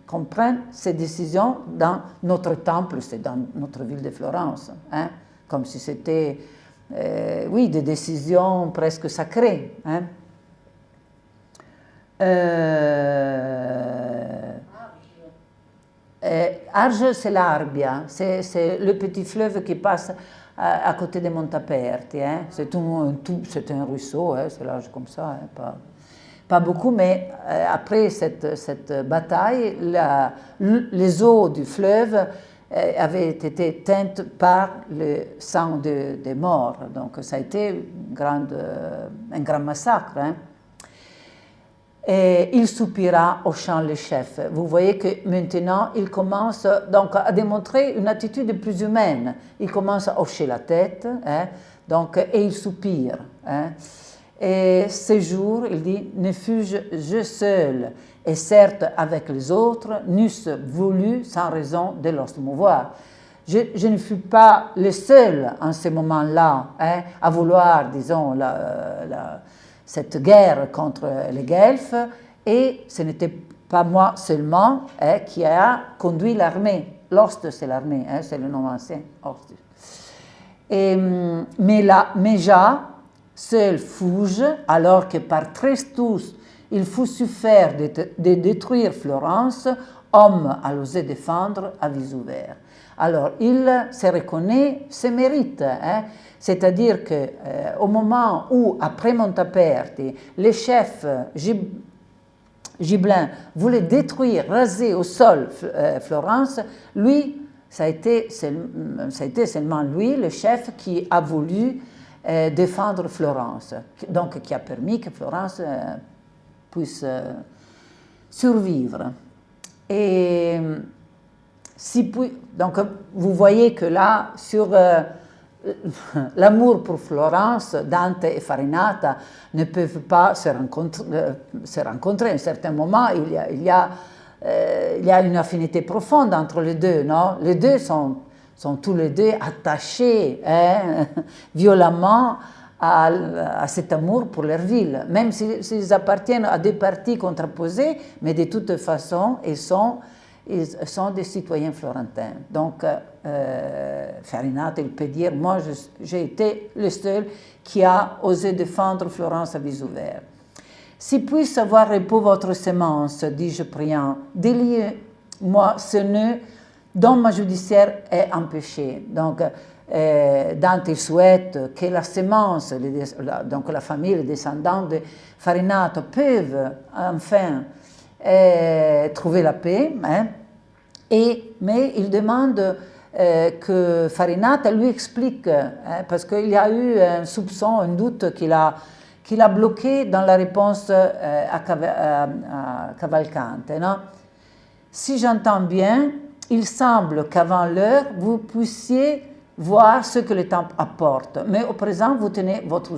comprennent ces décisions dans notre temple, c'est dans notre ville de Florence, hein, comme si c'était, euh, oui, des décisions presque sacrées. Hein. Euh, Arge, c'est l'Arbia, c'est le petit fleuve qui passe à, côté de Montaperti. Hein. C'est un, un, ruisseau, hein, c'est large comme ça, hein, pas, pas, beaucoup, mais euh, après cette, cette bataille, les eaux du fleuve euh, avaient été teintes par le sang des morts. Donc ça a été grande, un grand massacre. Et il soupira au chant le chef. Vous voyez que maintenant, il commence donc à démontrer une attitude plus humaine. Il commence à hocher la tête, hein, donc, et il soupire. Hein. Et ce jour, il dit, ne fus-je seul, et certes avec les autres, n'eussent voulu sans raison de leur mouvoir. Je, ne fus pas le seul en ce moment-là hein, à vouloir, disons, la cette guerre contre les Guelfes, et ce n'était pas moi seulement hein, qui a conduit l'armée. L'Orste, c'est l'armée, hein, c'est le nom ancien, Et, mais, là, Méja seul fouge, alors que par Trestus il faut suffire de, de, détruire Florence, homme à l'oser défendre à vis ouvert. Alors, il se reconnaît ses mérites, hein? c'est-à-dire qu'au euh, au moment où, après Montaperti, les chefs Gib Gibelins voulaient détruire, raser au sol euh, Florence, lui, ça a, été, seulement lui, le chef, qui a voulu euh, défendre Florence, donc qui a permis que Florence puisse survivre. Et donc, vous voyez que là, sur euh, <laughs> l'amour pour Florence, Dante et Farinata ne peuvent pas se rencontrer. Euh, rencontrer. À un certain moment, euh, il y a une affinité profonde entre les deux. Les deux sont, tous les deux attachés hein, <laughs> violemment à, cet amour pour leur ville, même s'ils appartiennent à deux partis contraposés, mais de toute façon, ils sont sont des citoyens florentins. Donc, euh, Farinata, il peut dire, moi, j'ai été le seul qui a osé défendre Florence à vis ouvert. Si puisse avoir repos votre semence, dis-je priant, déliez-moi ce nœud dont ma judiciaire est empêchée. Donc, euh, Dante souhaite que la semence, donc la famille, les descendants de Farinata peuvent enfin euh, trouver la paix. Hein, mais il demande euh, que Farinata lui explique, hein, parce qu'il y a eu un soupçon, un doute qu'il a, qu'il a bloqué dans la réponse euh, à, Cavalcante. Non si j'entends bien, il semble qu'avant l'heure, vous puissiez voir ce que le temps apporte, mais au présent, vous tenez votre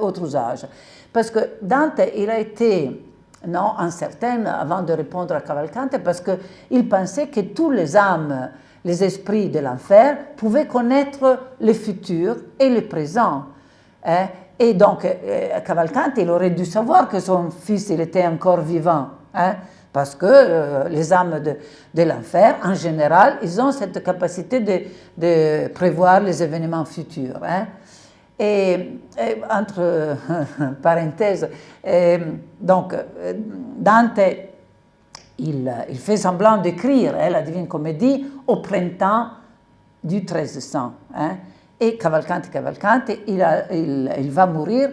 autre usage. Parce que Dante, il a été non, incertaine avant de répondre à Cavalcante parce qu'il pensait que tous les âmes, les esprits de l'enfer pouvaient connaître le futur et le présent. Hein. Et donc, euh, Cavalcante, il aurait dû savoir que son fils il était encore vivant. Hein, parce que euh, les âmes de, l'enfer, en général, ils ont cette capacité de, de prévoir les événements futurs. Hein. Et, entre <laughs> parenthèses, donc Dante, il, fait semblant d'écrire hein, la Divine Comédie au printemps du 1300. Hein, et Cavalcante, Cavalcante, il, va mourir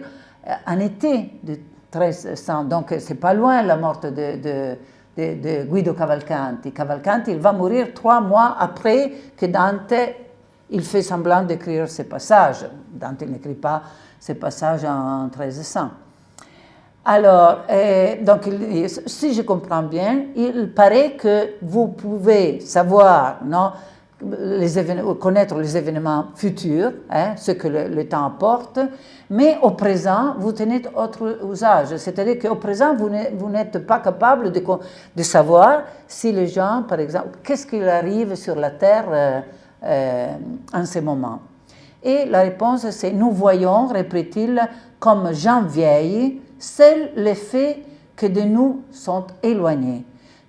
en été du 1300. Donc, c'est pas loin la mort de, de, de, de, Guido Cavalcanti. Cavalcanti, il va mourir trois mois après que Dante il fait semblant d'écrire ces passages. Dante n'écrit pas ces passages en 1300. Alors, euh, donc, si je comprends bien, il paraît que vous pouvez savoir, non, connaître les événements futurs, hein, ce que le, temps apporte, mais au présent, vous tenez autre usage. C'est-à-dire qu'au présent, vous n'êtes pas capable de, savoir si les gens, par exemple, qu'est-ce qu'il arrive sur la Terre euh, en ce moment Et la réponse, c'est nous voyons, répète-t-il, comme gens vieilles, seuls les faits que de nous sont éloignés.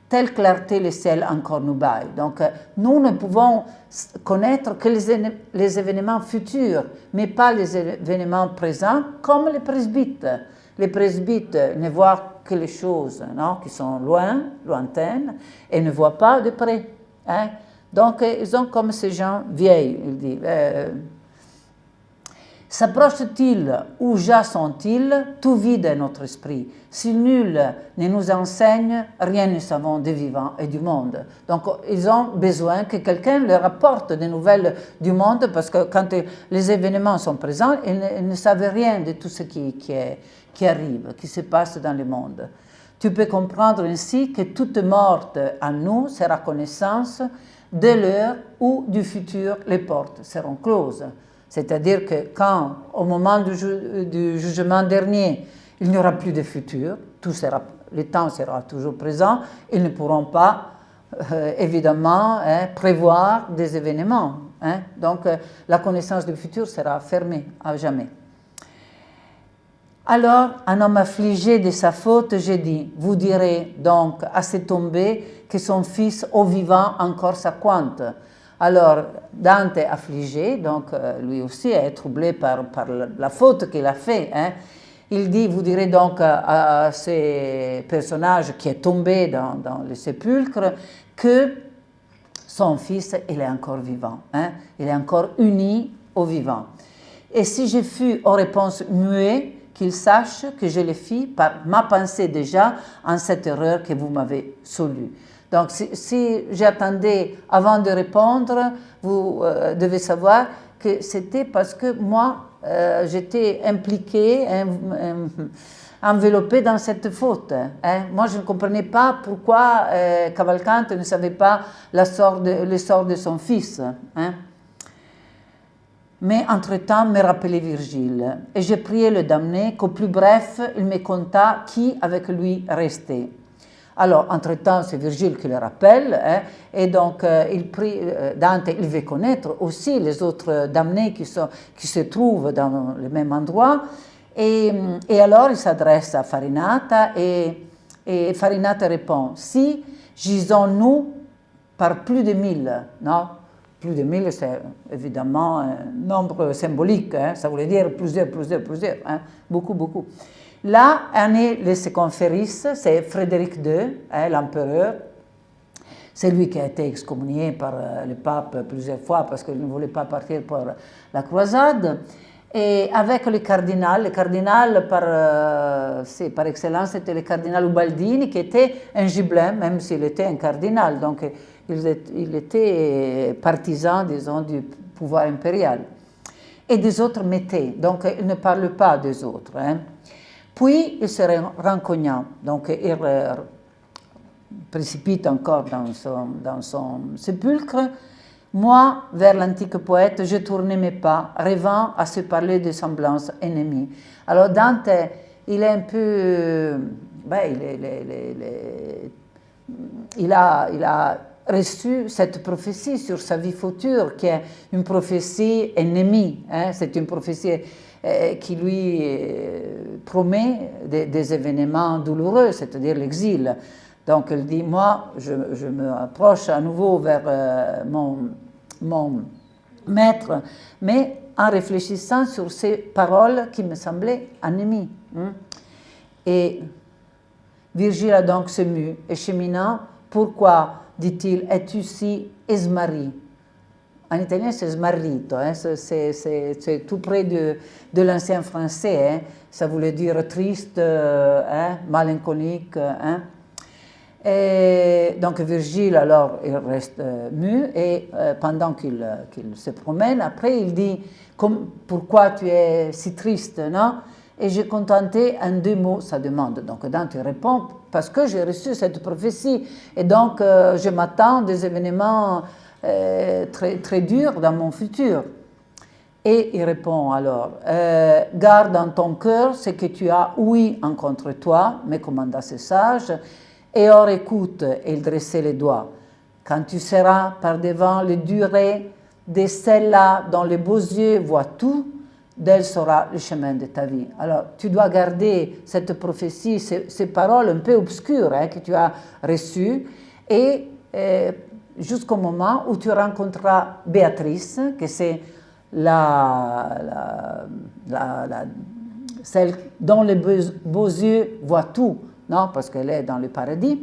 Telle clarté le ciel encore nous baille. Donc, euh, nous ne pouvons connaître que les, les, événements futurs, mais pas les événements présents, comme les presbytes. Les presbytes ne voient que les choses non, qui sont loin, lointaines, et ne voient pas de près. Hein. Donc, euh, ils sont comme ces gens vieilles, il dit. Euh, S'approchent-ils ou sont-ils Tout vide est notre esprit. Si nul ne nous enseigne, rien ne savons des vivants et du monde. Donc, ils ont besoin que quelqu'un leur apporte des nouvelles du monde parce que quand les événements sont présents, ils ne, savent rien de tout ce qui, arrive, qui se passe dans le monde. Tu peux comprendre ainsi que toute morte à nous sera connaissance de l'heure où du futur les portes seront closes. C'est-à-dire que quand, au moment du, jugement dernier, il n'y aura plus de futur, tout sera, le temps sera toujours présent, ils ne pourront pas, euh, évidemment, hein, prévoir des événements. Hein. Donc, euh, la connaissance du futur sera fermée à jamais. Alors, un homme affligé de sa faute, j'ai dit, vous direz donc à cet tombé que son fils au vivant encore sa quante. Alors, Dante affligé, donc euh, lui aussi est troublé par, la, faute qu'il a fait. Hein. Il dit, vous direz donc à, ces personnages qui est tombé dans, dans le sépulcre que son fils, il est encore vivant. Hein. Il est encore uni au vivant. Et si je fus aux réponses muet, qu'il sache que je le fis par ma pensée déjà en cette erreur que vous m'avez solue. Donc, si, j'attendais avant de répondre, vous euh, devez savoir que c'était parce que moi, euh, j'étais impliqué, enveloppé dans cette faute. Hein. Moi, je ne comprenais pas pourquoi euh, Cavalcante ne savait pas la sort de, le sort de son fils. Hein. Mais entre-temps, me rappelait Virgile, et j'ai prié le damné qu'au plus bref, il me conta qui avec lui restait. Alors, entre-temps, c'est Virgile qui le rappelle, hein, et donc euh, il prie, euh, Dante, il veut connaître aussi les autres damnés qui, se trouvent dans le même endroit, et, alors il s'adresse à Farinata, et, Farinata répond, si gisons-nous par plus de mille, non? Plus de mille, c'est évidemment un nombre symbolique, hein, ça voulait dire plusieurs, plusieurs, plusieurs, hein, beaucoup, beaucoup. Là, un est le circonféris, c'est Frédéric II, hein, l'empereur. C'est lui qui a été excommunié par euh, le pape plusieurs fois parce qu'il ne voulait pas partir pour la croisade. Et avec le cardinal, le cardinal par, euh, par excellence, c'était le cardinal Ubaldini qui était un gibelin, même s'il était un cardinal. Donc il était partisan, disons, du pouvoir impérial. Et des autres mettaient, donc il ne parle pas des autres. Hein. Puis il se rencognant, donc il précipite encore dans son, dans son sépulcre. Moi, vers l'antique poète, je tournais mes pas, rêvant à se parler de semblances ennemies. Alors Dante, il est un peu... Ben, il, a, il a reçu cette prophétie sur sa vie future, qui est une prophétie ennemie. Hein. C'est une prophétie euh, qui lui euh, promet des, événements douloureux, c'est-à-dire l'exil. Donc il dit, moi, je, me approche à nouveau vers euh, mon, mon maître, mais en réfléchissant sur ces paroles qui me semblaient ennemies. Hein. Et Virgile a donc se mu, et cheminant, pourquoi, dit-il, es-tu si esmari? En italien, c'est smarrito, hein, c'est tout près de, de l'ancien français. Hein. ça voulait dire triste, euh, hein, mélancolique. Hein. Et donc Virgile, alors, il reste euh, mu et euh, pendant qu'il se promène, après, il dit Pourquoi tu es si triste non? Et j'ai contenté en deux mots sa demande. Donc Dante répond Parce que j'ai reçu cette prophétie et donc je m'attends des événements euh, très, très dur dans mon futur. Et il répond alors, euh, garde dans ton cœur ce que tu as oui en contre toi, me commanda ce sage, et or écoute, et il dressait les doigts. Quand tu seras par devant les durées de celle-là dont les beaux yeux voient tout, d'elle sera le chemin de ta vie. Alors, tu dois garder cette prophétie, ces, paroles un peu obscures hein, que tu as reçues, et euh, jusqu'au moment où tu rencontreras Béatrice, que c'est la, celle dont les beaux, yeux voient tout, non parce qu'elle est dans le paradis.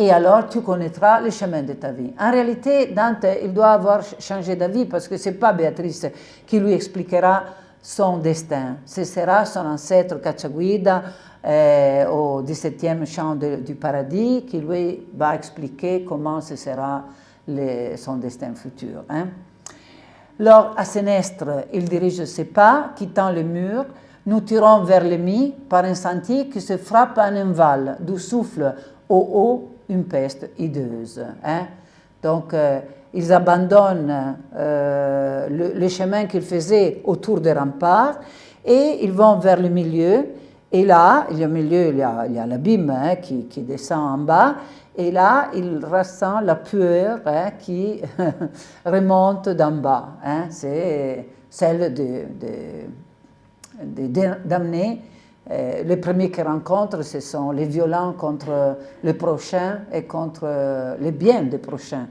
Et alors tu connaîtras le chemin de ta vie. En réalité, Dante, il doit avoir changé d'avis parce que ce n'est pas Béatrice qui lui expliquera son destin. Ce sera son ancêtre Cacciaguida, euh, au 17e chant du paradis qui lui va expliquer comment ce sera son destin futur. Hein. Lors à Sénestre, il dirige ses pas, quittant le mur. Nous tirons vers l'ennemi par un sentier qui se frappe en un val, d'où souffle au haut une peste hideuse. Hein. Donc, euh, ils abandonnent euh, le, chemin qu'ils faisaient autour des remparts et ils vont vers le milieu et là, au milieu, il y a, l'abîme hein, qui, descend en bas. Et là, il ressent la pueur hein, qui <laughs> remonte d'en bas. C'est celle des de, damnés. Euh, les premiers qu'il rencontre, ce sont les violents contre les prochains et contre les biens des prochains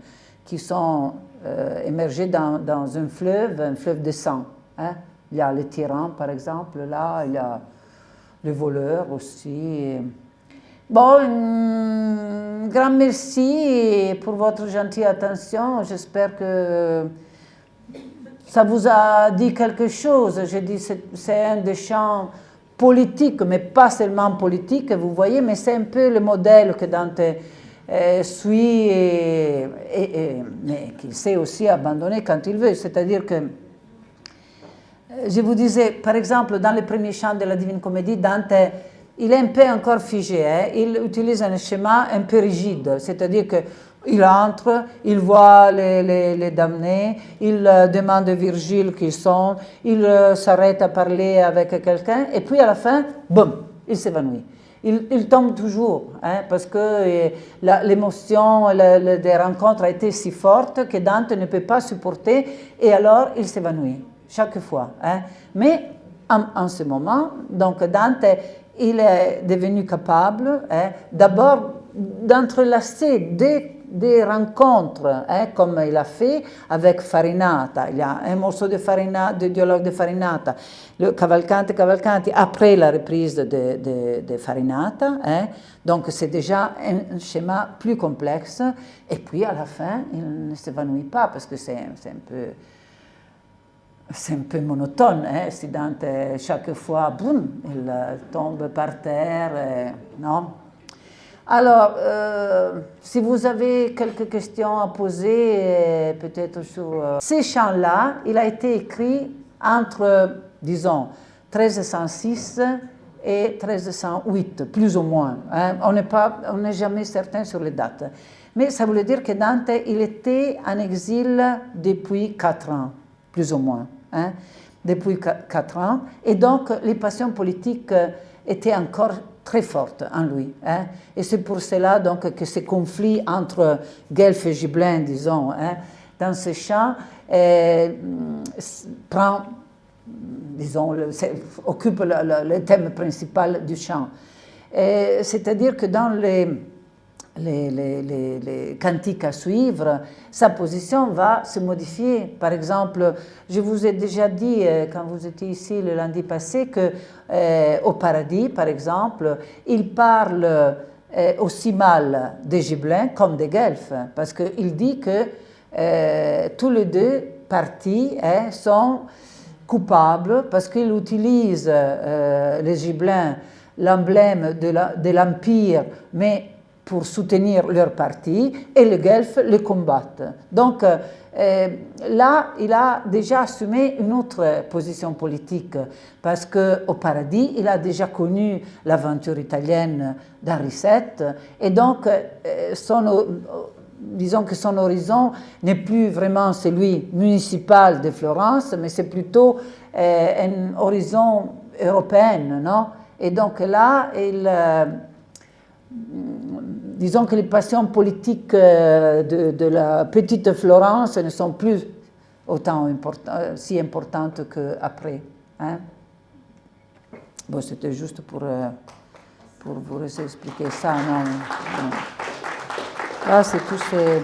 qui sont euh, émergés dans, dans, un fleuve, un fleuve de sang. Hein. Il y a les tyrans, par exemple, là, il y a les voleurs aussi. Bon, un grand merci pour votre gentille attention. J'espère que ça vous a dit quelque chose. Je dis c'est un des champs politiques, mais pas seulement politiques, vous voyez, mais c'est un peu le modèle que Dante euh, suit, et, mais qu'il sait aussi abandonner quand il veut. C'est-à-dire que, euh, je vous disais, par exemple, dans les premiers chants de la Divine Comédie, Dante il est un peu encore figé, hein. il utilise un schéma un peu rigide, c'est-à-dire qu'il entre, il voit les, damnés, il euh, demande à Virgile qui sont, il euh, s'arrête à parler avec quelqu'un, et puis à la fin, boum, il s'évanouit. Il, tombe toujours, hein, parce que l'émotion des rencontres a été si forte que Dante ne peut pas supporter, et alors il s'évanouit, chaque fois. Hein. Mais en, en, ce moment, donc Dante il est devenu capable hein, d'abord d'entrelacer des, des, rencontres, hein, comme il a fait avec Farinata. Il y a un morceau de, de dialogue de Farinata, le Cavalcante Cavalcanti, après la reprise de, de, de Farinata. Hein. donc c'est déjà un schéma plus complexe. Et puis à la fin, il ne s'évanouit pas parce que c'est un peu c'est un peu monotone, hein, si Dante chaque fois, boum, il tombe par terre, non? Alors, euh, si vous avez quelques questions à poser, euh, peut-être sur euh, ces chants-là, il a été écrit entre, disons, 1306 et 1308, plus ou moins. Hein. On n'est jamais certain sur les dates. Mais ça voulait dire que Dante, il était en exil depuis quatre ans, plus ou moins. Hein, depuis quatre ans. Et donc, les passions politiques étaient encore très fortes en lui. Hein. Et c'est pour cela donc, que ce conflit entre Guelph et Gibelin, disons, hein, dans ce chant, euh, prend, disons, occupe le, le, thème principal du chant. C'est-à-dire que dans les les, cantiques à suivre, sa position va se modifier. Par exemple, je vous ai déjà dit, euh, quand vous étiez ici le lundi passé, que euh, au paradis, par exemple, il parle euh, aussi mal des Gibelins comme des Guelfes, parce qu'il dit que tous les deux partis hein, sont coupables parce qu'ils utilisent les Gibelins l'emblème de l'Empire, mais pour soutenir leur parti et le Guelph le combattent. Donc euh, là, il a déjà assumé une autre position politique parce qu'au paradis, il a déjà connu l'aventure italienne d'Henri VII et donc euh, son, disons que son horizon n'est plus vraiment celui municipal de Florence, mais c'est plutôt euh, un horizon européen, non? Et donc là, il disons que les passions politiques euh, de, la petite Florence ne sont plus autant euh, si importantes qu'après. Hein? Bon, c'était juste pour, euh, pour vous expliquer ça. Non, c'est tout ces...